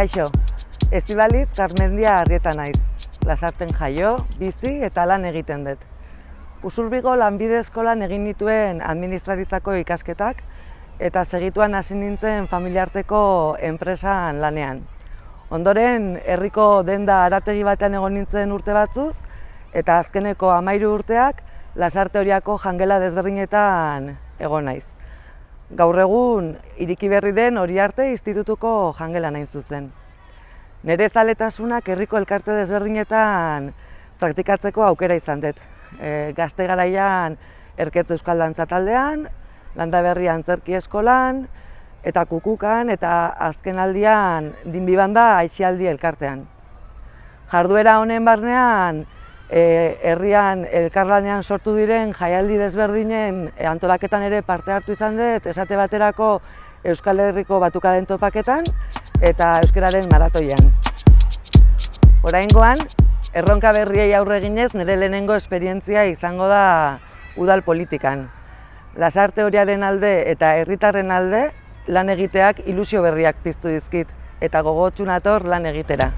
Kaixo, Estibaliz Garmendia Arrieta naiz. Lasarten jaio, bizi eta lan egiten dut. Usurbigo lanbide eskolan egin nituen administraritzako ikasketak eta segituan hasi nintzen familiarteko enpresan lanean. Ondoren, herriko denda arategi batean egon nintzen urte batzuz eta azkeneko amairu urteak lasarte horiako jangela desberdinetan egon naiz. Gaur egun, iriki berri den hori arte institutuko jangela nain zuzen. Nere zaletasunak herriko elkarte desberdinetan praktikatzeko aukera izan dut. E, gazte garaian erketze euskal dantza taldean, landa berri antzerki eskolan, eta kukukan, eta azken aldian dinbibanda aixialdi elkartean. Jarduera honen barnean, e, herrian elkarlanean sortu diren jaialdi desberdinen e, antolaketan ere parte hartu izan dut, esate baterako Euskal Herriko batukaden topaketan eta euskararen maratoian. Oraingoan, erronka berriei aurre eginez nire lehenengo esperientzia izango da udal politikan. Lasarte horiaren alde eta herritarren alde lan egiteak ilusio berriak piztu dizkit eta gogotsu nator lan egitera.